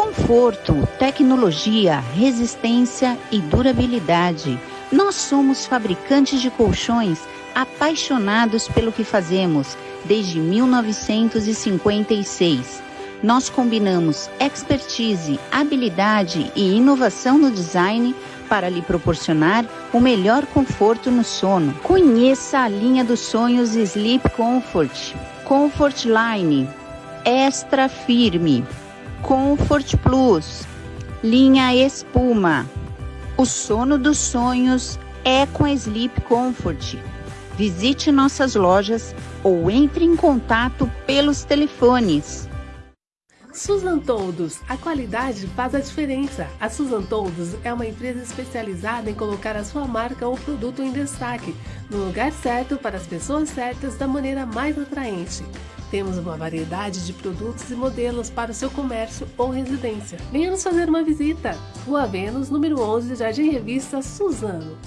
Conforto, tecnologia, resistência e durabilidade. Nós somos fabricantes de colchões apaixonados pelo que fazemos desde 1956. Nós combinamos expertise, habilidade e inovação no design para lhe proporcionar o melhor conforto no sono. Conheça a linha dos sonhos Sleep Comfort, Comfort Line, Extra Firme, Comfort Plus, linha Espuma. O sono dos sonhos é com a Sleep Comfort. Visite nossas lojas ou entre em contato pelos telefones. Susan Toldos, a qualidade faz a diferença. A Susan Toldos é uma empresa especializada em colocar a sua marca ou produto em destaque, no lugar certo para as pessoas certas da maneira mais atraente. Temos uma variedade de produtos e modelos para o seu comércio ou residência. Venha nos fazer uma visita. Rua Vênus, número 11, Jardim Revista, Suzano.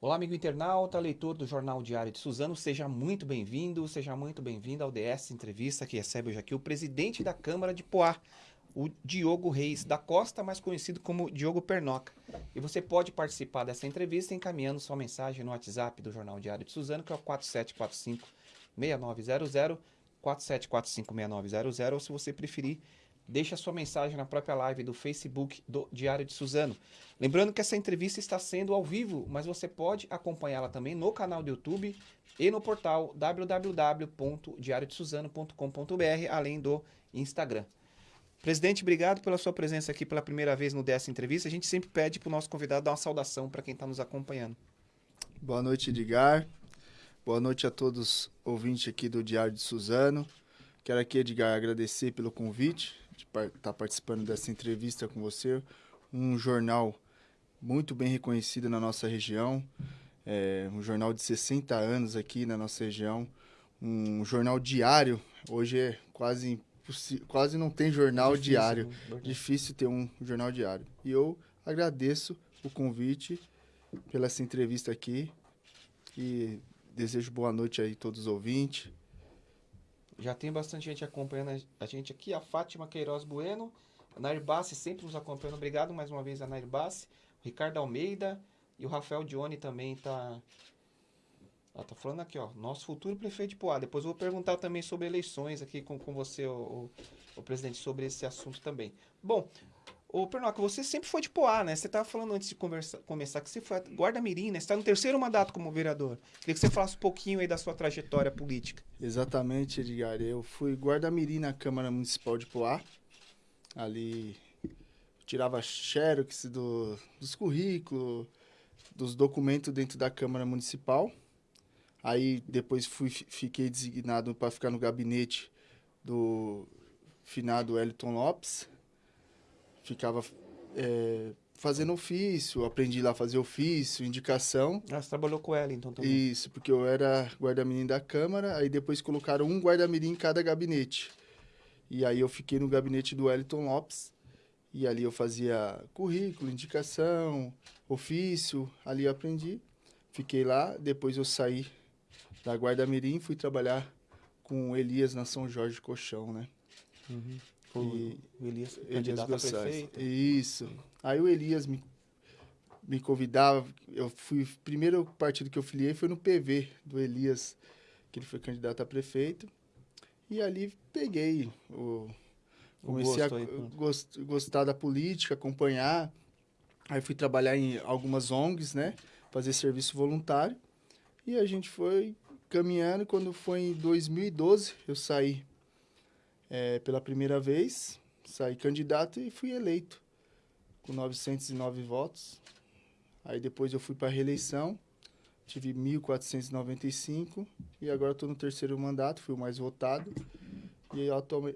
Olá, amigo internauta, leitor do Jornal Diário de Suzano, seja muito bem-vindo, seja muito bem-vindo ao DS Entrevista, que recebe hoje aqui o presidente da Câmara de Poá, o Diogo Reis da Costa, mais conhecido como Diogo Pernoca. E você pode participar dessa entrevista encaminhando sua mensagem no WhatsApp do Jornal Diário de Suzano, que é o 4745 6900, 4745 6900, ou se você preferir, deixe a sua mensagem na própria live do Facebook do Diário de Suzano. Lembrando que essa entrevista está sendo ao vivo, mas você pode acompanhá-la também no canal do YouTube e no portal www.diariodesuzano.com.br, além do Instagram. Presidente, obrigado pela sua presença aqui pela primeira vez no dessa entrevista. A gente sempre pede para o nosso convidado dar uma saudação para quem está nos acompanhando. Boa noite, Edgar. Boa noite a todos ouvintes aqui do Diário de Suzano. Quero aqui, Edgar, agradecer pelo convite de estar tá participando dessa entrevista com você. Um jornal muito bem reconhecido na nossa região, é um jornal de 60 anos aqui na nossa região, um jornal diário. Hoje é quase quase não tem jornal Difícil, diário. Né? Difícil ter um jornal diário. E eu agradeço o convite pela essa entrevista aqui e desejo boa noite aí a todos os ouvintes. Já tem bastante gente acompanhando a gente aqui. A Fátima Queiroz Bueno, a Nair Bassi sempre nos acompanhando. Obrigado mais uma vez a Nair Bassi. O Ricardo Almeida e o Rafael Dione também tá... Ela tá falando aqui, ó. Nosso futuro prefeito de Poá. Depois eu vou perguntar também sobre eleições aqui com, com você, o, o, o presidente, sobre esse assunto também. Bom, Ô, Pernoca, você sempre foi de Poá, né? Você estava falando antes de conversa, começar que você foi guarda-mirim, né? Você está no terceiro mandato como vereador. Queria que você falasse um pouquinho aí da sua trajetória política. Exatamente, Edgar. Eu fui guarda-mirim na Câmara Municipal de Poá. Ali tirava xerox do, dos currículos, dos documentos dentro da Câmara Municipal. Aí depois fui, fiquei designado para ficar no gabinete do finado Wellington Lopes ficava é, fazendo ofício, aprendi lá a fazer ofício, indicação. Ah, você trabalhou com ela então também? Isso, porque eu era guarda-mirim da Câmara, aí depois colocaram um guarda-mirim em cada gabinete. E aí eu fiquei no gabinete do Wellington Lopes, e ali eu fazia currículo, indicação, ofício, ali eu aprendi. Fiquei lá, depois eu saí da Guarda-Mirim, fui trabalhar com Elias na São Jorge Colchão, né? Uhum. O, e, o Elias, Elias prefeito. Isso. Aí o Elias me, me convidava, eu fui, primeiro partido que eu filiei foi no PV do Elias, que ele foi candidato a prefeito. E ali peguei o... Comecei a aí, gost, gostar da política, acompanhar. Aí fui trabalhar em algumas ONGs, né? Fazer serviço voluntário. E a gente foi caminhando. Quando foi em 2012, eu saí é, pela primeira vez, saí candidato e fui eleito com 909 votos. Aí depois eu fui para a reeleição, tive 1.495 e agora estou no terceiro mandato, fui o mais votado. E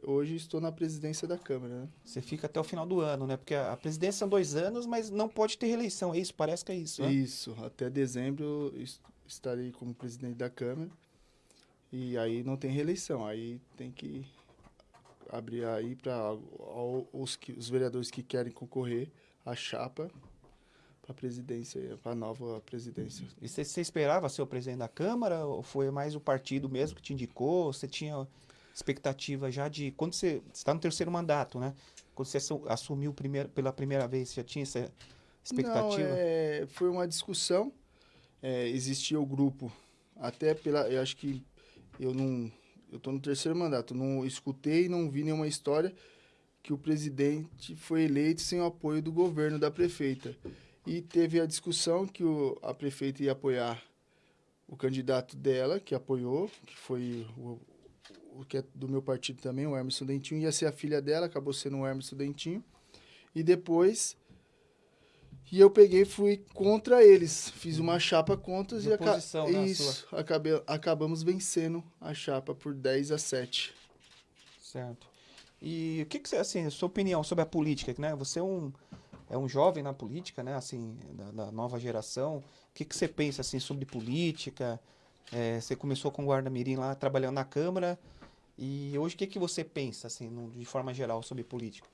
hoje estou na presidência da Câmara. Né? Você fica até o final do ano, né? Porque a presidência são dois anos, mas não pode ter reeleição, é isso? Parece que é isso, né? Isso, até dezembro estarei como presidente da Câmara. E aí não tem reeleição, aí tem que abrir aí para os, os vereadores que querem concorrer à chapa para a presidência, para a nova presidência. E você, você esperava ser o presidente da Câmara ou foi mais o partido mesmo que te indicou? Você tinha expectativa já de quando você está no terceiro mandato, né? Quando você assumiu primeiro, pela primeira vez, já tinha essa expectativa? Não, é, foi uma discussão. É, existia o grupo, até pela, eu acho que eu não, eu estou no terceiro mandato, não escutei, não vi nenhuma história que o presidente foi eleito sem o apoio do governo da prefeita. E teve a discussão que o, a prefeita ia apoiar o candidato dela, que apoiou, que foi o, o que é do meu partido também, o Emerson Dentinho, ia ser a filha dela, acabou sendo o Emerson Dentinho. E depois e eu peguei e fui contra eles. Fiz uma chapa contra e aca né, isso, acabei, acabamos vencendo a chapa por 10 a 7. Certo. E o que, que você, assim, sua opinião sobre a política, né? Você é um, é um jovem na política, né? Assim, da, da nova geração. O que, que você pensa, assim, sobre política? É, você começou com o Guarda Mirim lá, trabalhando na Câmara. E hoje, o que, que você pensa, assim, no, de forma geral, sobre política?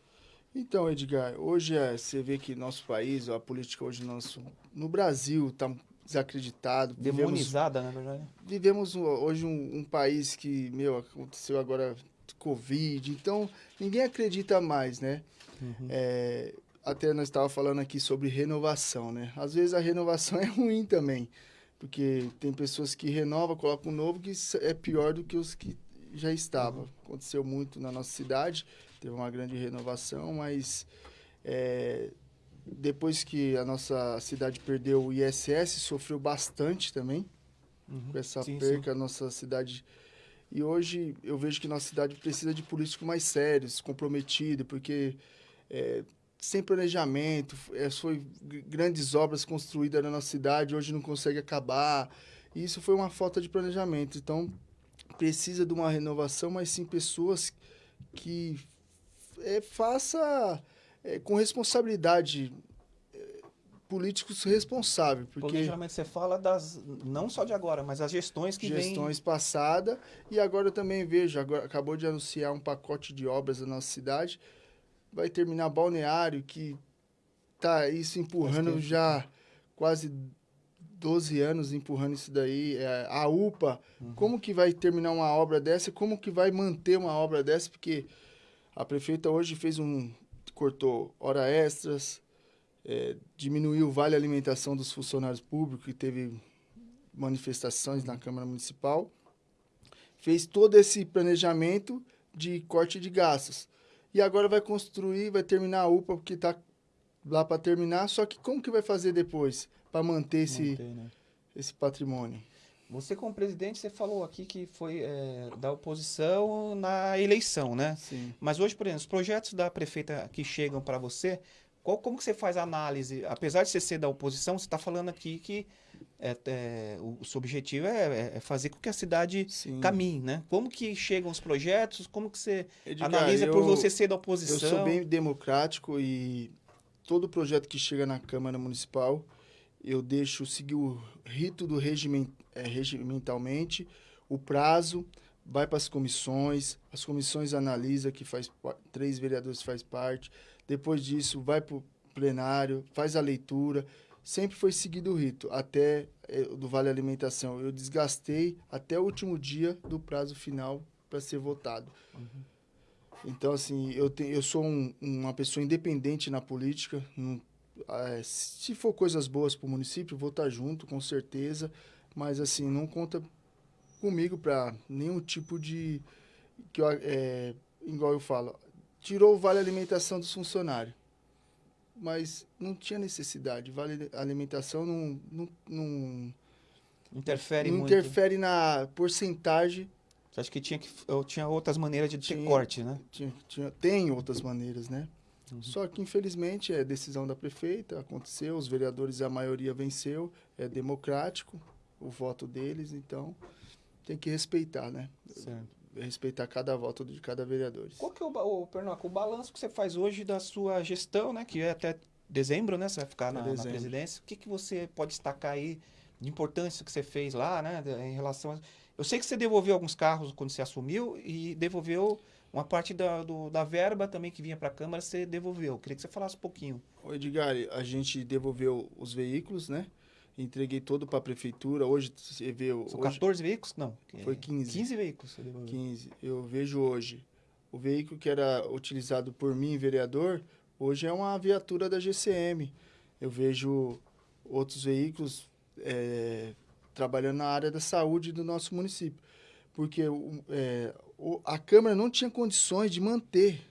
Então, Edgar, hoje é, você vê que nosso país, a política hoje nosso, no Brasil está desacreditado. Demonizada, vivemos, né? Vivemos hoje um, um país que, meu, aconteceu agora Covid, então ninguém acredita mais, né? Uhum. É, até nós estávamos falando aqui sobre renovação, né? Às vezes a renovação é ruim também, porque tem pessoas que renovam, colocam um novo que é pior do que os que já estavam. Uhum. Aconteceu muito na nossa cidade, teve uma grande renovação, mas é, depois que a nossa cidade perdeu o ISS, sofreu bastante também uhum. com essa sim, perca, sim. a nossa cidade e hoje eu vejo que nossa cidade precisa de políticos mais sérios, comprometidos, porque é, sem planejamento, é, foi grandes obras construídas na nossa cidade, hoje não consegue acabar. E isso foi uma falta de planejamento. Então, precisa de uma renovação, mas sim pessoas que é, faça é, com responsabilidade políticos responsáveis. Porque Planejamento você fala das não só de agora, mas as gestões que gestões vem... passadas e agora eu também vejo, agora acabou de anunciar um pacote de obras da nossa cidade, vai terminar balneário que tá isso empurrando já quase 12 anos empurrando isso daí, é, a UPA, uhum. como que vai terminar uma obra dessa, como que vai manter uma obra dessa, porque a prefeita hoje fez um cortou hora extras, é, diminuiu o vale alimentação dos funcionários públicos, que teve manifestações na Câmara Municipal, fez todo esse planejamento de corte de gastos. E agora vai construir, vai terminar a UPA, porque está lá para terminar, só que como que vai fazer depois para manter esse, manter, né? esse patrimônio? Você, como presidente, você falou aqui que foi é, da oposição na eleição, né? Sim. Mas hoje, por exemplo, os projetos da prefeita que chegam para você, qual, como que você faz a análise? Apesar de você ser da oposição, você está falando aqui que é, é, o, seu objetivo é, é, é, fazer com que a cidade Sim. caminhe, né? Como que chegam os projetos? Como que você Edgar, analisa eu, por você ser da oposição? Eu sou bem democrático e todo projeto que chega na Câmara Municipal, eu deixo seguir o rito do regiment, é, regimentalmente, o prazo, vai para as comissões, as comissões analisam, que faz três vereadores faz parte, depois disso, vai para o plenário, faz a leitura. Sempre foi seguido o rito, até é, do Vale Alimentação. Eu desgastei até o último dia do prazo final para ser votado. Uhum. Então, assim, eu, te, eu sou um, uma pessoa independente na política. Não, se for coisas boas para o município, vou estar tá junto, com certeza. Mas, assim, não conta comigo para nenhum tipo de... que eu, é, igual eu falo, tirou o vale alimentação dos funcionários. Mas não tinha necessidade. Vale alimentação não, não, não interfere não muito. interfere na porcentagem. Você acha que tinha, que, eu tinha outras maneiras de tinha, ter corte, né? Tinha, tinha, tem outras maneiras, né? Uhum. Só que, infelizmente, é decisão da prefeita, aconteceu, os vereadores, a maioria venceu, é democrático o voto deles, então tem que respeitar, né? Certo respeitar cada voto de cada vereador. Qual que é o, o, Pernoca, o balanço que você faz hoje da sua gestão, né? Que é até dezembro, né? Você vai ficar na, na presidência. O que, que você pode destacar aí de importância que você fez lá, né? Em relação a... Eu sei que você devolveu alguns carros quando você assumiu e devolveu uma parte da, do, da verba também que vinha para a Câmara, você devolveu. Eu queria que você falasse um pouquinho. O Edgar, a gente devolveu os veículos, né? Entreguei todo para a prefeitura. Hoje você vê. São hoje, 14 veículos? Não. Foi 15. 15 veículos. você devolveu. 15. Eu vejo hoje. O veículo que era utilizado por mim, vereador, hoje é uma viatura da GCM. Eu vejo outros veículos é, trabalhando na área da saúde do nosso município. Porque é, o- a Câmara não tinha condições de manter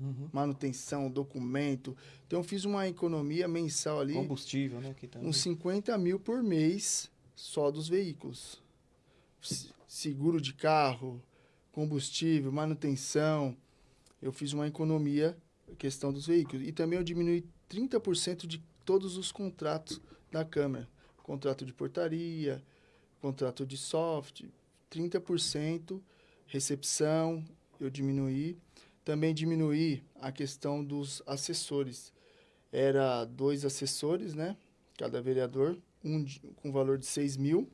Uhum. manutenção, documento. Então, eu fiz uma economia mensal ali, Combustível, né? Uns 50 mil por mês só dos veículos. Se- Seguro de carro, combustível, manutenção. Eu fiz uma economia questão dos veículos. E também eu diminui 30% de todos os contratos da Câmara. Contrato de portaria, contrato de soft, 30%, recepção, eu diminuí. Também diminuí a questão dos assessores. Era dois assessores, né? Cada vereador, um com valor de 6 mil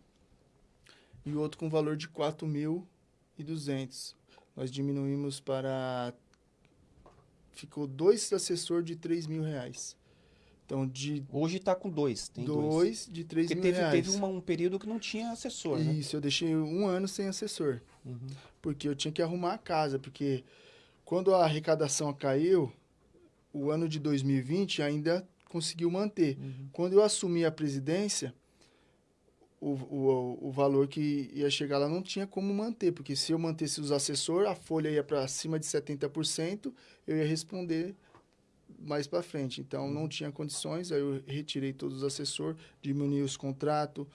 e o outro com valor de 4.200. Nós diminuímos para... Ficou dois assessores de 3 mil reais. Então, de Hoje tá com dois. Tem dois. dois de 3 Porque mil teve, reais. teve uma- um período que não tinha assessor, né? Isso, eu deixei um ano sem assessor. Uhum. Porque eu tinha que arrumar a casa. Porque quando a arrecadação caiu, o ano de 2020 ainda conseguiu manter. Uhum. Quando eu assumi a presidência, o, o, o valor que ia chegar lá não tinha como manter. Porque se eu mantesse os assessores, a folha ia para cima de 70%, eu ia responder mais para frente. Então, não tinha condições, aí eu retirei todos os assessores, diminui os contratos.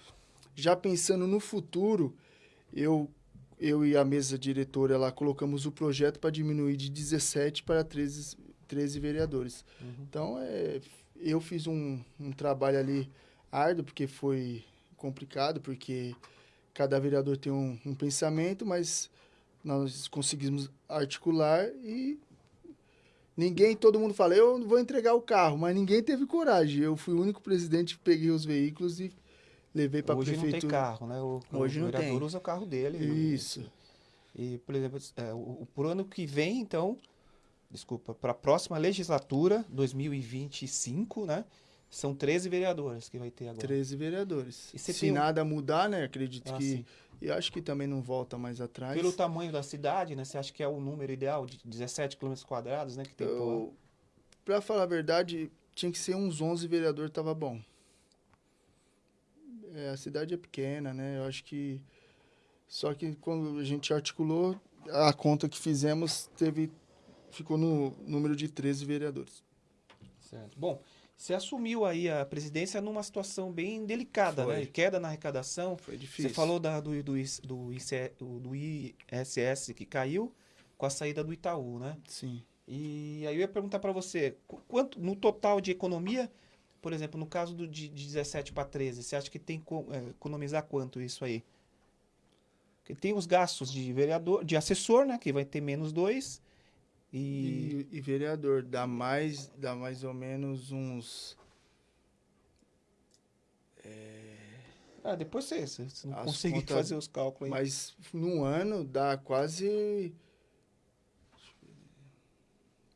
Já pensando no futuro, eu, eu e a mesa diretora lá colocamos o projeto para diminuir de 17 para 13, 13 vereadores. Uhum. Então, é, eu fiz um, um trabalho ali árduo, porque foi complicado, porque cada vereador tem um, um pensamento, mas nós conseguimos articular e ninguém, todo mundo fala, eu vou entregar o carro, mas ninguém teve coragem. Eu fui o único presidente que peguei os veículos e levei para a Hoje prefeitura. não tem carro, né? O, Hoje o não vereador tem. usa o carro dele. Isso. E, por exemplo, é, o, pro ano que vem, então, desculpa, para a próxima legislatura, 2025, né? São 13 vereadores que vai ter agora. 13 vereadores. Se um- nada mudar, né? Acredito Ah, que. sim. E acho que também não volta mais atrás. Pelo tamanho da cidade, né? Você acha que é o número ideal de 17 km quadrados, né? Que tem? Eu, pra falar a verdade, tinha que ser uns 11 vereadores, tava bom. É, a cidade é pequena, né? Eu acho que. Só que quando a gente articulou, a conta que fizemos teve. Ficou no número de 13 vereadores. Certo. Bom, você assumiu aí a presidência numa situação bem delicada, Foi. né? Queda na arrecadação. Foi difícil. Você falou da, do, do, do, IC do ISS que caiu com a saída do Itaú, né? Sim. E aí eu ia perguntar para você, qu- quanto no total de economia, por exemplo, no caso do, de, de 17 para 13, você acha que tem que é, economizar quanto isso aí? Porque tem os gastos de vereador, de assessor, né? Que vai ter menos dois. E, E, e vereador, dá mais, dá mais ou menos uns. ah, depois você, você não conseguir contas- fazer os cálculos aí. Mas num ano dá quase.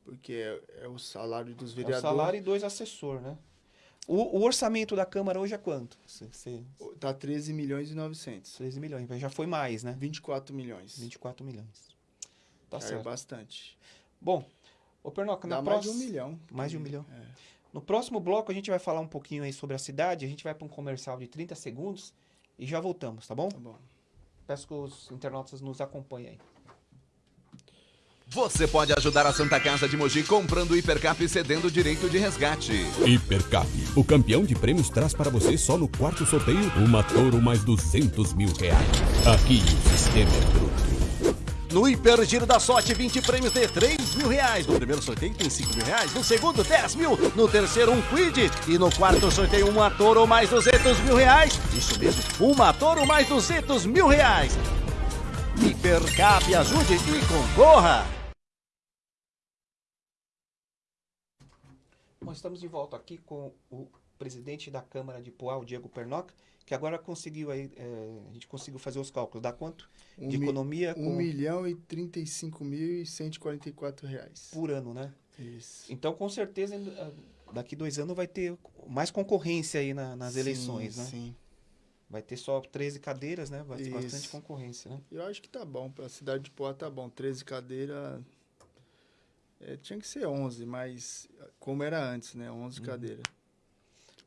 Porque é, é o salário dos É o vereadores. salário e dois assessor, né? O, o orçamento da Câmara hoje é quanto? Você, você, Tá 13 milhões e 900. 13 milhões, já foi mais, né? 24 milhões. 24 milhões. Tá Já é certo. bastante. Bom, ô Pernoca, na Dá mais de um milhão. Mais de um milhão. É. No próximo bloco a gente vai falar um pouquinho aí sobre a cidade, a gente vai para um comercial de 30 segundos e já voltamos, tá bom? Tá bom. Peço que os internautas nos acompanhem aí. Você pode ajudar a Santa Casa de Mogi comprando o Hipercap e cedendo o direito de resgate. Hipercap, o campeão de prêmios traz para você só no quarto sorteio uma Toro mais 200 mil reais. Aqui o sistema é bruto. No Hiper Giro da Sorte, 20 prêmios de 3 mil reais. No primeiro sorteio tem 5 mil reais. No segundo, 10 mil. No terceiro, um Quid. E no quarto sorteio, uma Toro mais 200 mil reais. Isso mesmo, uma Toro mais 200 mil reais. Hipercap, ajude e concorra. Bom, estamos de volta aqui com o presidente da Câmara de Poá, o Diego Pernoca, que agora conseguiu aí, é, a gente conseguiu fazer os cálculos. Dá quanto Um de mi- economia 1 com- milhão e 35 mil e 144 reais. por ano, né? Isso. Então, com certeza, ah, daqui dois anos vai ter mais concorrência aí na- nas Sim, eleições, né? Sim. Vai ter só 13 cadeiras, né? Vai ter Isso. bastante concorrência, né? Eu acho que tá bom. Pra cidade de Poá tá bom. 13 cadeiras. é, tinha que ser 11, mas como era antes, né? 11 cadeiras.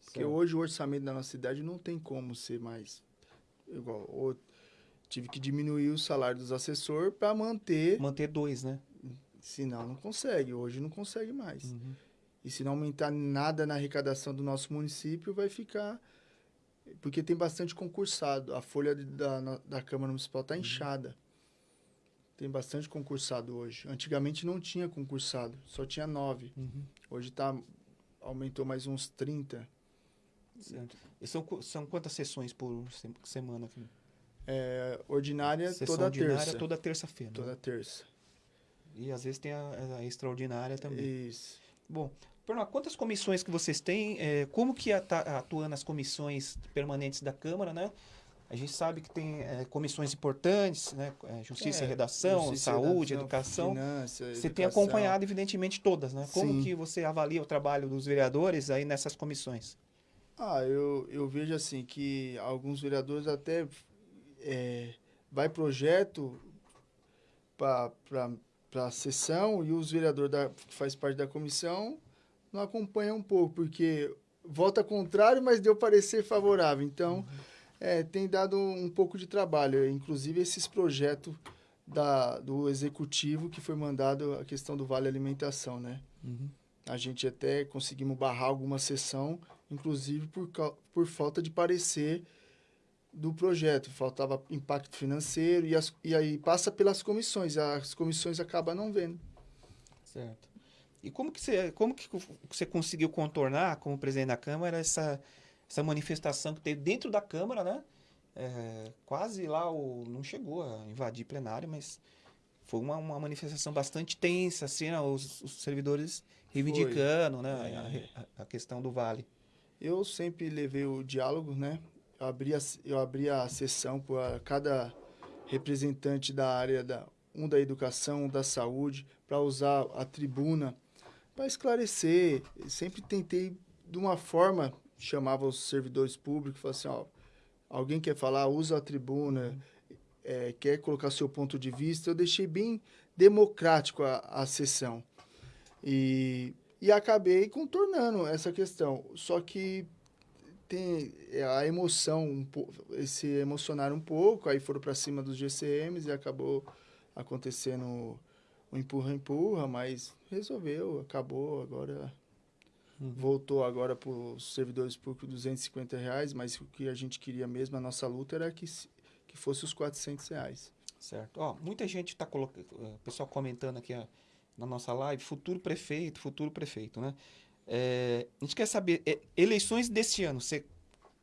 Porque Certo. hoje o orçamento da nossa cidade não tem como ser mais igual. Ou tive que diminuir o salário dos assessores para manter. Manter dois, né? Senão não consegue. Hoje não consegue mais. Uhum. E se não aumentar nada na arrecadação do nosso município, vai ficar. Porque tem bastante concursado. A folha de- da, da Câmara Municipal está inchada. Tem bastante concursado hoje. Antigamente não tinha concursado, só tinha nove. Uhum. Hoje tá, aumentou mais uns 30. Certo. E são, são quantas sessões por se- semana aqui? É, ordinária Sessão toda ordinária terça. toda terça-feira. né? Toda terça. E às vezes tem a, a extraordinária também. Isso. Bom, Pernambuco, quantas comissões que vocês têm? É, como que ata- atua nas comissões permanentes da Câmara, né? A gente sabe que tem é, comissões importantes, né? É, Justiça e É, Redação, justiça, Saúde, redação, Educação. Finança, Você tem educação. acompanhado, evidentemente, todas, né? Como Sim. que você avalia o trabalho dos vereadores aí nessas comissões? Ah, eu, eu vejo assim que alguns vereadores até é, vai projeto para a sessão e os vereadores da, que faz parte da comissão não acompanham um pouco, porque vota contrário, mas deu parecer favorável. Então, é, tem dado um pouco de trabalho. Inclusive, esses projetos da, do executivo que foi mandado a questão do Vale Alimentação, né? A gente até conseguimos barrar alguma sessão, inclusive por, por falta de parecer do projeto. Faltava impacto financeiro e, as, e aí passa pelas comissões. As comissões acabam não vendo. Certo. E como que você, como que você conseguiu contornar, como presidente da Câmara, essa, essa manifestação que teve dentro da Câmara, né? É, quase lá, o, não chegou a invadir plenário, mas foi uma, uma manifestação bastante tensa, assim, né? os, os servidores reivindicando né? É. a, a questão do Vale. Eu sempre levei o diálogo, né? Eu abri a, eu abri a sessão para cada representante da área, da, um da educação, um da saúde, para usar a tribuna para esclarecer. Sempre tentei, de uma forma, chamava os servidores públicos, falava assim, ó, alguém quer falar, usa a tribuna, é, quer colocar seu ponto de vista. Eu deixei bem democrático a, a sessão. E, e acabei contornando essa questão. Só que tem é, a emoção, um po- se emocionaram um pouco, aí foram para cima dos GCMs e acabou acontecendo o empurra-empurra, mas resolveu, acabou, agora voltou agora para os servidores públicos 250 reais, mas o que a gente queria mesmo, a nossa luta era que, que fosse os 400 reais. Certo. Ó, muita gente está colocando, o pessoal comentando aqui ó, na nossa live, futuro prefeito, futuro prefeito, né? É, a gente quer saber, é, eleições desse ano, você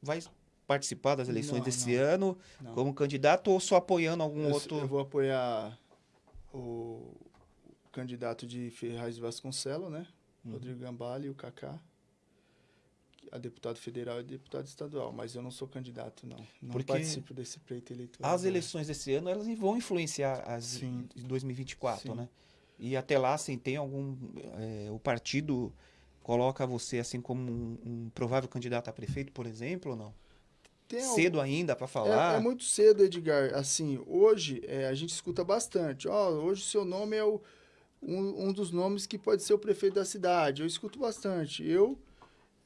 vai participar das eleições Não, desse não. ano Não. como candidato ou só apoiando algum Eu, outro? eu vou apoiar o candidato de Ferraz Vasconcelos, né? Uhum. Rodrigo Gambale e o Kaká. A deputado federal e deputado estadual, mas eu não sou candidato, não. Não Porque participo desse pleito eleitoral. As eleições desse ano, elas vão influenciar as Sim. de 2024, Sim. né? E até lá, assim, tem algum... é, o partido coloca você, assim, como um, um provável candidato a prefeito, por exemplo, ou não? Tem Cedo ainda para É, falar? é muito cedo, Edgar. Assim, hoje é, a gente escuta bastante. Ó, hoje o seu nome é o, um, um dos nomes que pode ser o prefeito da cidade. Eu escuto bastante. Eu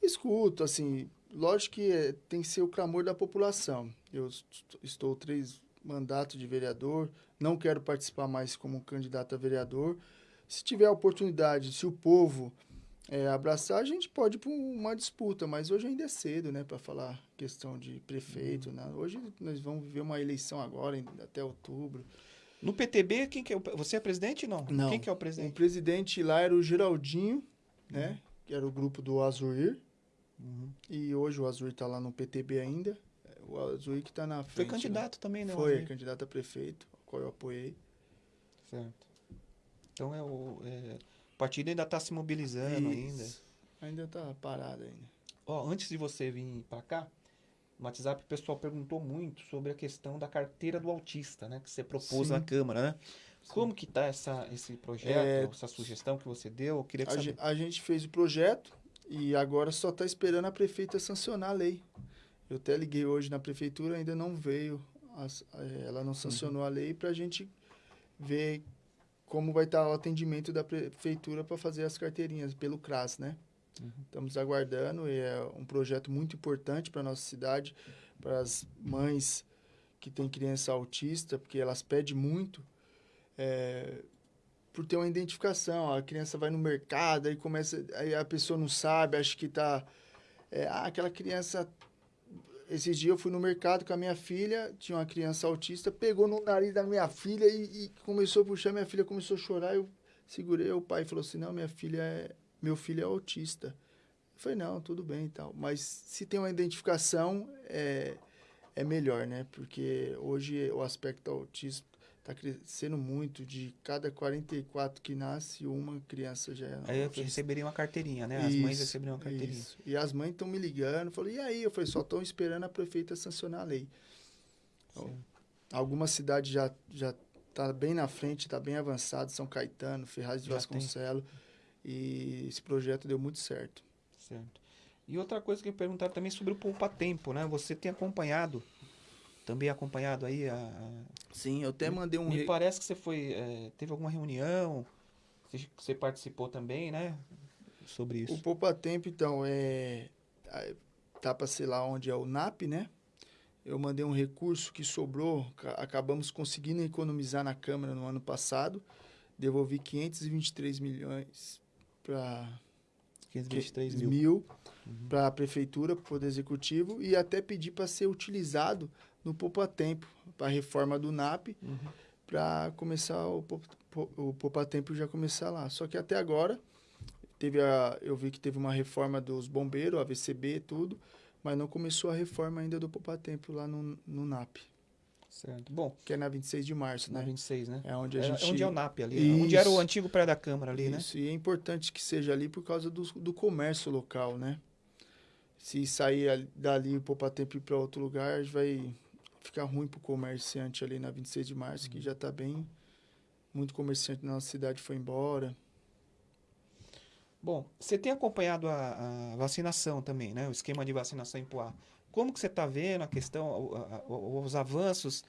escuto, assim, lógico que é, tem que ser o clamor da população. Eu est- estou três mandatos de vereador, não quero participar mais como candidato a vereador. Se tiver a oportunidade, se o povo é, abraçar, a gente pode ir para uma disputa, mas hoje ainda é cedo, né, para falar questão de prefeito. Né? Hoje nós vamos viver uma eleição agora, até outubro. No PTB, quem que é o, você é presidente não? Não. Quem que é o O presidente? presidente lá era o Geraldinho, né, que era o grupo do Azuir, Uhum. e hoje o Azuir está lá no PTB ainda. O Azuir que está na frente. Foi né? candidato também, né? Foi, candidato a prefeito, ao qual eu apoiei. Certo. Então é o, é, o partido ainda está se mobilizando ainda. Isso. Ainda está parado ainda. Ó, antes de você vir para cá, no WhatsApp o pessoal perguntou muito sobre a questão da carteira do autista, né? Que você propôs Sim. na Câmara, né? Como que tá essa, esse projeto, É, essa sugestão que você deu? Eu queria que A, saber. a gente fez o projeto, E agora só está esperando a prefeita sancionar a lei. Eu até liguei hoje na prefeitura, ainda não veio, as, eh, ela não sancionou a lei para a gente ver como vai estar o atendimento da prefeitura para fazer as carteirinhas pelo CRAS, né? Uhum. Estamos aguardando, e é um projeto muito importante para a nossa cidade, para as mães que têm criança autista, porque elas pedem muito é, por ter uma identificação. A criança vai no mercado, aí começa, aí a pessoa não sabe, acha que está... É, ah, aquela criança esses dias eu fui no mercado com a minha filha, tinha uma criança autista, pegou no nariz da minha filha e, e começou a puxar, minha filha começou a chorar, eu segurei, o pai falou assim, não, minha filha é, meu filho é autista. Eu falei, não, tudo bem e tal, mas se tem uma identificação, é, é melhor, né, porque hoje o aspecto autismo está crescendo muito. De cada 44 que nasce, uma criança já é. Aí receberia uma carteirinha, né? As isso, mães receberiam uma carteirinha. Isso. E as mães estão me ligando. Falei, e aí? Eu falei, só estão esperando a prefeita sancionar a lei. Então, algumas cidades já já tá bem na frente, está bem avançado. São Caetano, Ferraz de já Vasconcelos. Tem. E esse projeto deu muito certo. Certo. E outra coisa que eu perguntar também sobre o Poupa Tempo, né? Você tem acompanhado também acompanhado aí a, Sim, eu até mandei um. Me parece que você foi. É, teve alguma reunião, você participou também, né? Sobre isso. O Poupa Tempo, então, é. Tá para ser lá onde é o NAP, né? Eu mandei um recurso que sobrou, acabamos conseguindo economizar na Câmara no ano passado. Devolvi 523 milhões para 523 mil, mil uhum. para a prefeitura, para o Poder Executivo, e até pedi para ser utilizado no Poupa Tempo, para a reforma do NAP, uhum. para começar o, o Poupa Tempo já começar lá. Só que até agora, teve a, eu vi que teve uma reforma dos bombeiros, AVCB, tudo, mas não começou a reforma ainda do Poupa Tempo lá no, no NAP. Certo. Bom. Que é na 26 de março, na né? Na 26, né? É onde a é, gente... É onde é o NAP ali. Isso. Onde era o antigo prédio da Câmara ali, Isso. né? Isso, e é importante que seja ali por causa do, do comércio local, né? Se sair dali o Poupa Tempo ir para outro lugar, vai ficar ruim para o comerciante ali na 26 de março, uhum. que já está bem. Muito comerciante na nossa cidade foi embora. Bom, você tem acompanhado a, a, vacinação também, né? O esquema de vacinação em Poá. Como que você está vendo a questão, a, os avanços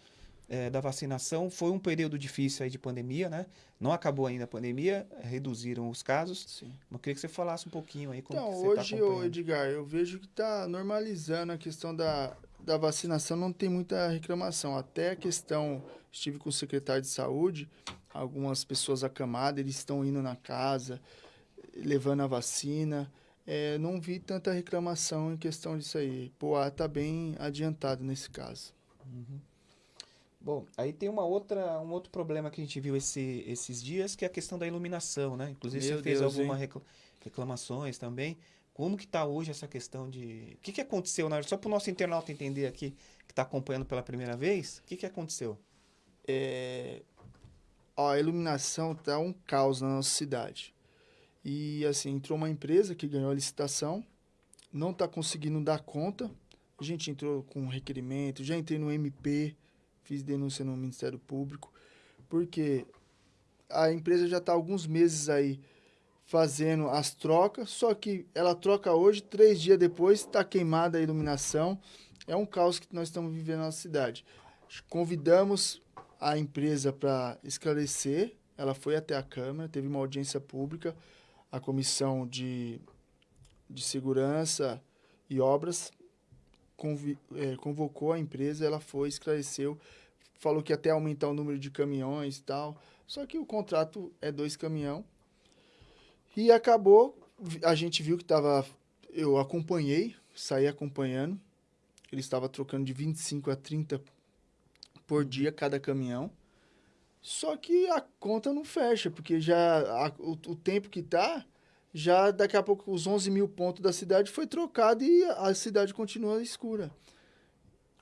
é, da vacinação? Foi um período difícil aí de pandemia, né? Não acabou ainda a pandemia, reduziram os casos. Sim. Mas queria que você falasse um pouquinho aí como então, você está acompanhando. Hoje, Edgar, eu vejo que está normalizando a questão da, da vacinação não tem muita reclamação. Até a questão, estive com o secretário de saúde, algumas pessoas acamadas, eles estão indo na casa, levando a vacina. É, não vi tanta reclamação em questão disso aí. Poá está bem adiantado nesse caso. Uhum. Bom, aí tem uma outra, um outro problema que a gente viu esse, esses dias, que é a questão da iluminação, né? Inclusive Meu você fez algumas reclamações também. Como que está hoje essa questão de... O que, que aconteceu? Só para o nosso internauta entender aqui, que está acompanhando pela primeira vez, o que, que aconteceu? É... Ó, a iluminação está um caos na nossa cidade. E, assim, entrou uma empresa que ganhou a licitação, não está conseguindo dar conta. A gente entrou com um requerimento, já entrei no MP, fiz denúncia no Ministério Público, porque a empresa já está alguns meses aí fazendo as trocas, só que ela troca hoje, três dias depois está queimada a iluminação. É um caos que nós estamos vivendo na cidade. Convidamos a empresa para esclarecer, ela foi até a Câmara, teve uma audiência pública, a Comissão de, de Segurança e Obras é, convocou a empresa, ela foi, esclareceu, falou que até aumentar o número de caminhões e tal, só que o contrato é dois caminhões, e acabou, a gente viu que estava. Eu acompanhei, saí acompanhando. Ele estava trocando de 25 a 30 por dia cada caminhão. Só que a conta não fecha, porque já a, o, o, tempo que tá, já daqui a pouco os 11 mil pontos da cidade foi trocado e a, cidade continua escura.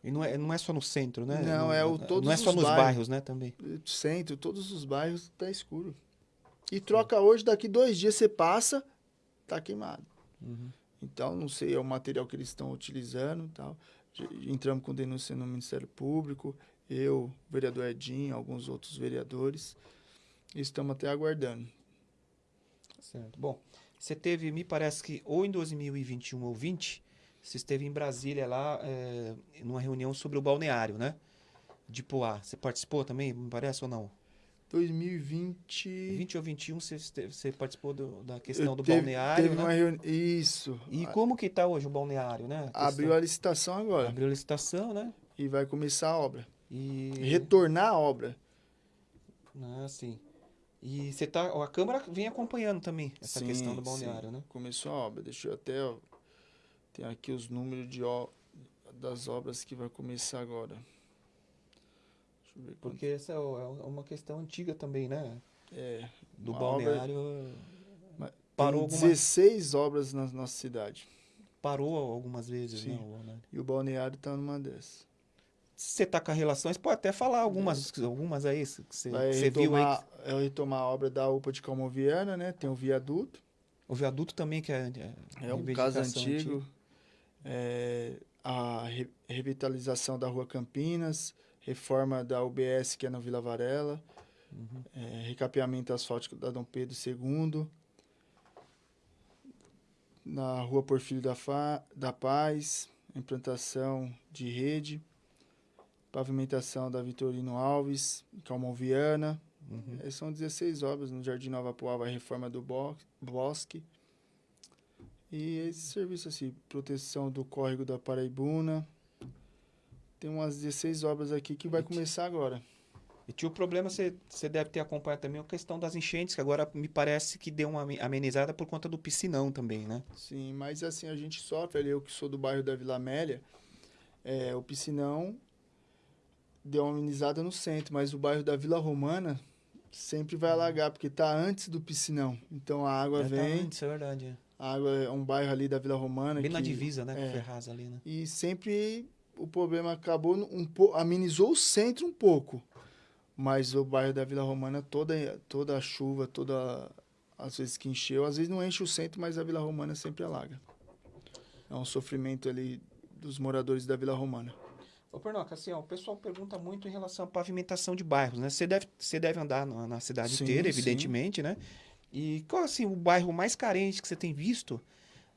E não é, não é só no centro, né? Não, é o todos Não é só nos bairros, bairros, né, também. Centro, todos os bairros tá escuro. E troca hoje, daqui dois dias você passa, tá queimado. Uhum. Então, não sei, é o material que eles estão utilizando tal. Entramos com denúncia no Ministério Público, eu, o vereador Edinho, alguns outros vereadores. Estamos até aguardando. Certo. Bom, Você teve, me parece que ou em 2021 ou 20, você esteve em Brasília lá, é, numa reunião sobre o balneário, né? De Poá. Você participou também, me parece ou não? 2020. 20 ou 21 você, esteve- você participou do- da questão eu do teve- balneário, teve né? uma reuni- Isso. E A- como que tá hoje o balneário, né? A Abriu a licitação agora. Abriu a licitação, né? E vai começar a obra. E... Retornar a obra. Ah, sim. E você tá, a Câmara vem acompanhando também essa Sim, questão do sim. balneário, né? Começou a obra. Deixa eu até. Ó, tem aqui os números de ó, das obras que vai começar agora. Porque essa é o- é uma questão antiga também, né? É, Do obra- balneário. mas Parou tem alguma- 16 obras na nossa cidade. Parou algumas vezes, Sim. né? E o balneário tá numa dessas. Se você tá com relações, pode até falar algumas, algumas aí que você, Vai que você viu aí. retomar, é retomar a obra da UPA de Calmoviana, né? Tem o viaduto. O viaduto também, que é. É um reivindicação caso antigo. É, a re- revitalização da Rua Campinas, reforma da UBS, que é na Vila Varela, Uhum. é, recapeamento asfáltico da Dom Pedro II, na Rua Porfírio da, Fa, da Paz, implantação de rede, pavimentação da Vitorino Alves, Calmon Viana, Uhum. é, São 16 obras no Jardim Nova Poá, a reforma do bo- bosque. E esse serviço assim, proteção do córrego da Paraibuna. Tem umas 16 obras aqui que vai começar agora. E tinha o problema, você, você deve ter acompanhado também a questão das enchentes, que agora me parece que deu uma ame- amenizada por conta do piscinão também, né? Sim, mas assim, a gente sofre ali, eu que sou do bairro da Vila Amélia, é, o piscinão deu uma amenizada no centro, mas o bairro da Vila Romana sempre vai alagar, porque tá antes do piscinão. Então a água É, tá vem, antes, é verdade. a água é um bairro ali da Vila Romana. Bem na que- divisa, né? Com é. Ferraz ali, né? E sempre o problema acabou um pouco, amenizou o centro um pouco. Mas o bairro da Vila Romana, toda, toda a chuva, toda. Às vezes que encheu, às vezes não enche o centro, mas a Vila Romana sempre alaga. É um sofrimento ali dos moradores da Vila Romana. Ô, Pernoca, assim, ó, o pessoal pergunta muito em relação à pavimentação de bairros, né? Você deve, você deve andar na, na cidade Sim, inteira, sim. evidentemente, né? E qual, assim, o bairro mais carente que você tem visto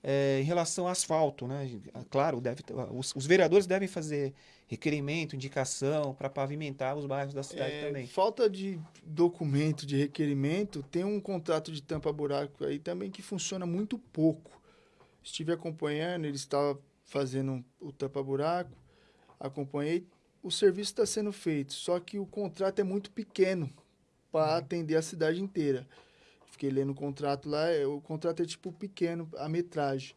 é, em relação ao asfalto, né? Claro, deve, ter- os, os vereadores devem fazer requerimento, indicação para pavimentar os bairros da cidade É, também. Falta de documento, de requerimento, tem um contrato de tampa-buraco aí também que funciona muito pouco. Estive acompanhando, ele estava fazendo o tampa-buraco, acompanhei, o serviço está sendo feito, só que o contrato é muito pequeno para atender a cidade inteira. Fiquei lendo o contrato lá, é, o contrato é tipo pequeno, a metragem.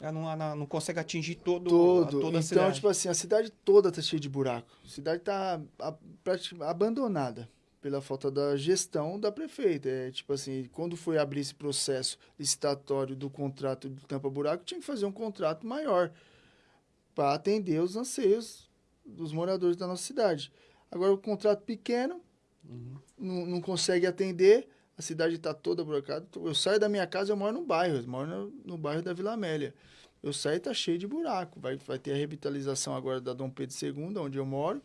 Ah, não, não, não consegue atingir todo, Todo. a, toda a então, cidade. tipo assim, a cidade toda tá cheia de buraco. A cidade tá a- prati- abandonada pela falta da gestão da prefeita. É tipo assim, quando foi abrir esse processo licitatório do contrato do tampa buraco, tinha que fazer um contrato maior para atender os anseios dos moradores da nossa cidade. Agora o contrato pequeno Uhum. não, não consegue atender, a cidade está toda buracada. Eu saio da minha casa, eu moro no bairro, eu moro no, no bairro da Vila Amélia. Eu saio e tá cheio de buraco. Vai, vai ter a revitalização agora da Dom Pedro II, onde eu moro.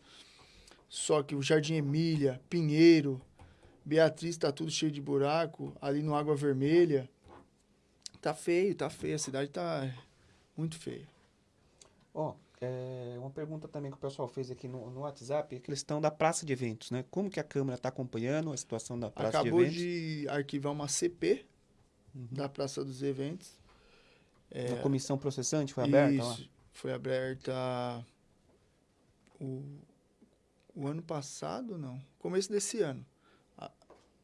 Só que o Jardim Emília, Pinheiro, Beatriz tá tudo cheio de buraco. Ali no Água Vermelha. Tá feio, tá feio. A cidade tá muito feia. Ó, é, uma pergunta também que o pessoal fez aqui no, no WhatsApp, é a questão da praça de eventos, né? Como que a Câmara está acompanhando a situação da praça Acabou de eventos? de arquivar uma CP da Praça dos Eventos. A comissão processante foi aberta lá? Isso, foi aberta o, o ano passado, não. Começo desse ano.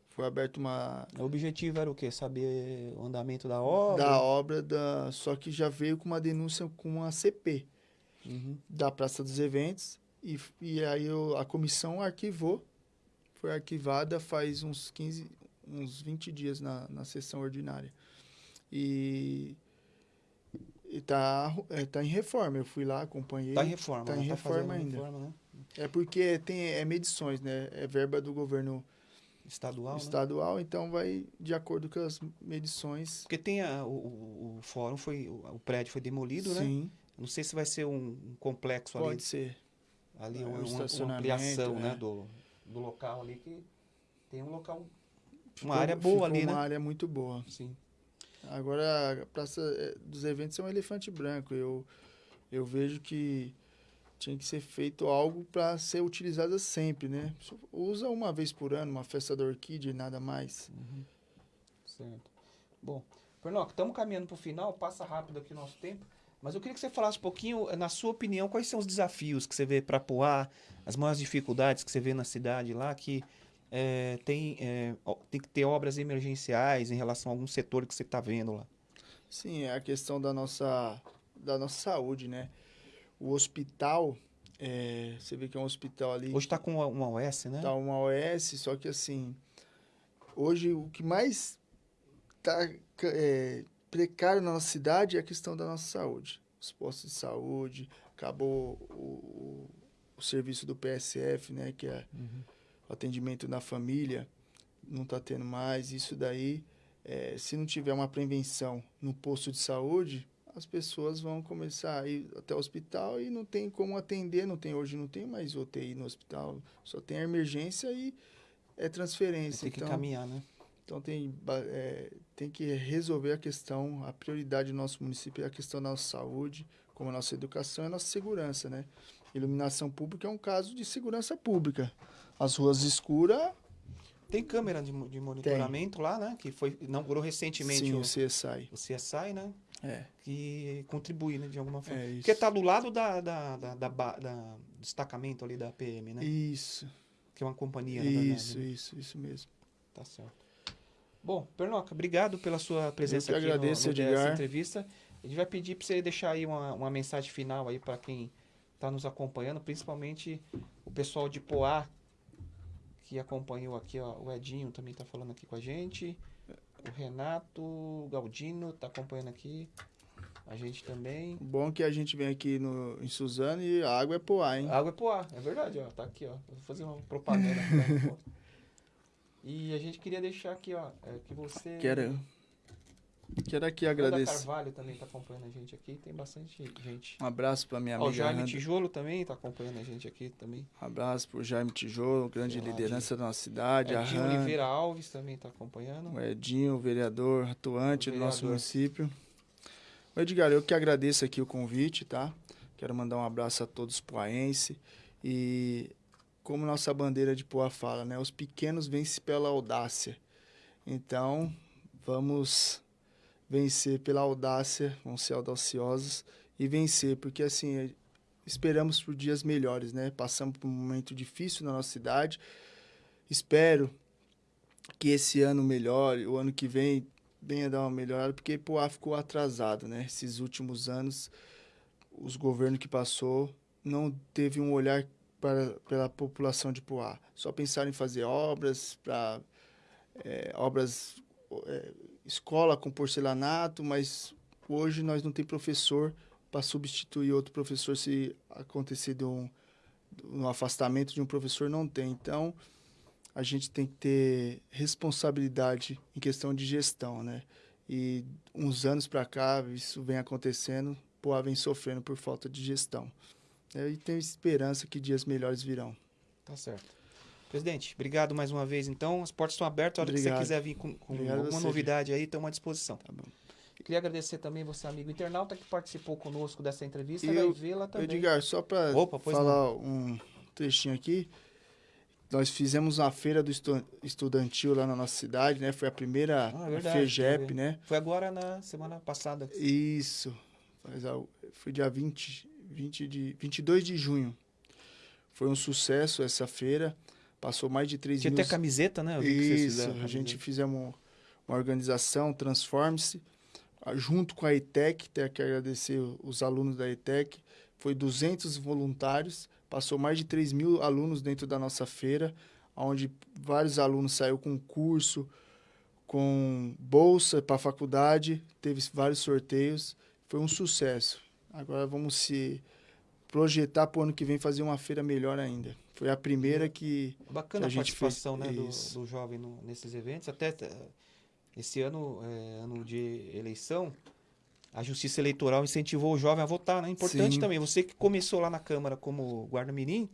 Foi aberta uma O objetivo era o quê? Saber o andamento da obra? da obra da, só que já veio com uma denúncia com uma CP Uhum. da Praça dos Eventos e, e aí eu- a comissão arquivou. Foi arquivada faz uns 15, uns 20 dias na, na sessão ordinária. E e tá, é, tá em reforma. Eu fui lá, acompanhei. Tá em reforma, Tá né? em reforma fazendo ainda. reforma, né? É porque tem é medições, né? É verba do governo Estadual, né? estadual, então vai de acordo com as medições. Porque tem a, o, o, fórum, foi, o, o prédio foi demolido, né? Não sei se vai ser um, um complexo ali, pode ser. ali É, uma, um uma- uma ampliação, né? é. Do, do local ali que tem um local, Ficou- uma área boa ali, uma né? área muito boa. Sim. Agora, a Praça eh, dos Eventos é um elefante branco. Eu, eu vejo que tinha que ser feito algo para ser utilizado sempre, né? Usa uma vez por ano, uma festa da orquídea e nada mais. Uhum. Certo. Bom, Pernoc, estamos caminhando para o final, passa rápido aqui o nosso tempo. Mas eu queria que você falasse um pouquinho, na sua opinião, quais são os desafios que você vê para Poá, as maiores dificuldades que você vê na cidade lá, que é, tem, é, tem que ter obras emergenciais em relação a algum setor que você está vendo lá? Sim, é a questão da nossa, da nossa saúde, né? O hospital, é, você vê que é um hospital ali... Hoje está com uma OS, né? Está uma OS, só que assim, hoje o que mais está precário na nossa cidade é a questão da nossa saúde. Os postos de saúde, acabou o, o, serviço do PSF, né, que é uhum. o atendimento na família, não está tendo mais. Isso daí, é, se não tiver uma prevenção no posto de saúde, as pessoas vão começar a ir até o hospital e não tem como atender, não tem hoje não tem mais UTI no hospital, só tem a emergência e é transferência. Tem que então, caminhar, né? Então tem, é, tem que resolver a questão, a prioridade do nosso município é a questão da nossa saúde, como a nossa educação e a nossa segurança, né? Iluminação pública é um caso de segurança pública. As ruas escuras... Tem câmera de, de monitoramento tem. lá, né? Que foi inaugurou recentemente Sim, o, o CSI. O CSI, né? É. Que contribui, né, de alguma forma. É Porque tá do lado da, da, da, da, da destacamento ali da PM, né? Isso. Que é uma companhia, Isso, verdade, né? isso, isso mesmo. Tá certo. Bom, Pernoca, obrigado pela sua presença Eu que aqui agradeço, no, no entrevista. A gente vai pedir para você deixar aí uma, uma mensagem final aí para quem está nos acompanhando, principalmente o pessoal de Poá, que acompanhou aqui, ó, o Edinho também está falando aqui com a gente, o Renato Galdino está acompanhando aqui, a gente também. Bom que a gente vem aqui no, em Suzano e a água é Poá, hein? A água é Poá, é verdade, ó, tá aqui, ó. Vou fazer uma propaganda. E a gente queria deixar aqui, ó, é, que você. Quero. Quero aqui agradecer. O Carvalho também está acompanhando a gente aqui, tem bastante gente. Um abraço para minha amiga. O Jaime Randa. Tijolo também está acompanhando a gente aqui também. Um abraço para o Jaime Tijolo, grande liderança da nossa cidade. Edinho a Oliveira Alves também está acompanhando. O Edinho, vereador atuante o vereador. do nosso município. O Edgar, eu que agradeço aqui o convite, tá? Quero mandar um abraço a todos poaenses e como nossa bandeira de Poa fala, né? Os pequenos vencem pela audácia. Então, vamos vencer pela audácia, vamos ser audaciosos e vencer, porque assim, esperamos por dias melhores, né? Passamos por um momento difícil na nossa cidade. Espero que esse ano melhore, o ano que vem venha dar uma melhorada, porque Poá ficou atrasado, né? Esses últimos anos, os governos que passou não teve um olhar para, pela população de Poá. Só pensaram em fazer obras para é, obras é, escola com porcelanato, mas hoje nós não tem professor para substituir outro professor se acontecer de um, um afastamento de um professor não tem. Então a gente tem que ter responsabilidade em questão de gestão, né? E uns anos para cá isso vem acontecendo, Poá vem sofrendo por falta de gestão. E tenho esperança que dias melhores virão. Tá certo. Presidente, obrigado mais uma vez. Então, as portas estão abertas. A hora obrigado. que você quiser vir com, com alguma você, novidade aí, estamos à disposição. Tá bom. Queria agradecer também você, amigo internauta, que participou conosco dessa entrevista. E vai vê-la também. Edgar, só para falar não. um trechinho aqui. Nós fizemos uma feira do estudantil lá na nossa cidade, né? Foi a primeira ah, é verdade, FEGEP, né? Foi agora na semana passada. Isso. Foi dia 20, 20 de, 22 de junho. Foi um sucesso essa feira. Passou mais de 3 Tinha mil... até camiseta, né? Isso, a gente fizemos uma organização, Transforme-se, junto com a ETEC, tenho que agradecer os alunos da ETEC. Foi 200 voluntários, passou mais de 3 mil alunos dentro da nossa feira, onde vários alunos saíram com curso, com bolsa para a faculdade, teve vários sorteios. Foi um sucesso. Agora vamos se projetar para o ano que vem fazer uma feira melhor ainda. Foi a primeira que. Bacana que a, a participação né, do, do, jovem no, nesses eventos. Até esse ano, é, ano de eleição, a Justiça Eleitoral incentivou o jovem a votar, né? Importante Sim. também. Você que começou lá na Câmara como guarda-mirim,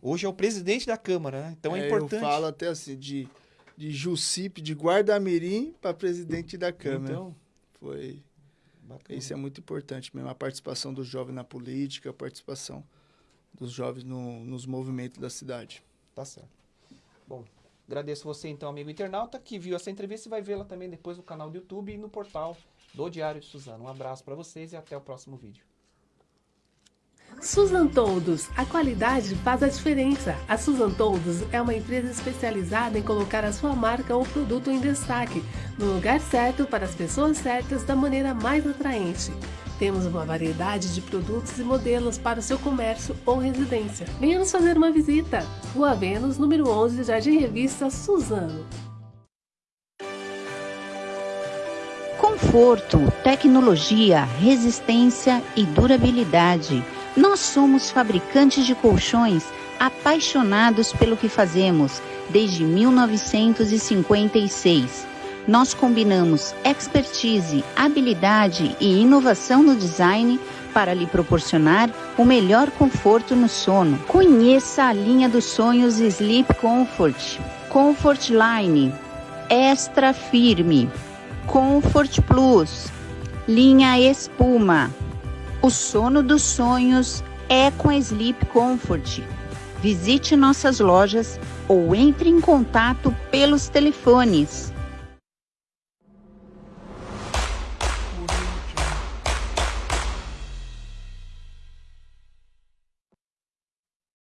hoje é o presidente da Câmara, né? Então é, é importante. Eu falo até assim, de, de Jucip, de guarda-mirim para presidente da Câmara. Então, Foi. Bacana. Isso é muito importante mesmo, a participação do jovem na política, a participação dos jovens no- nos movimentos da cidade. Tá certo. Bom, agradeço você então, amigo internauta, que viu essa entrevista e vai vê-la também depois no canal do YouTube e no portal do Diário de Suzano. Um abraço para vocês e até o próximo vídeo. Susan Toldos, a qualidade faz a diferença. A Susan Toldos é uma empresa especializada em colocar a sua marca ou produto em destaque, no lugar certo para as pessoas certas da maneira mais atraente. Temos uma variedade de produtos e modelos para o seu comércio ou residência. Venha nos fazer uma visita. Rua Vênus, número 11, Jardim Revista Suzano. Conforto, tecnologia, resistência e durabilidade. Nós somos fabricantes de colchões apaixonados pelo que fazemos desde 1956. Nós combinamos expertise, habilidade e inovação no design para lhe proporcionar o melhor conforto no sono. Conheça a linha dos sonhos Sleep Comfort, Comfort Line, Extra Firme, Comfort Plus, linha Espuma. O sono dos sonhos é com a Sleep Comfort. Visite nossas lojas ou entre em contato pelos telefones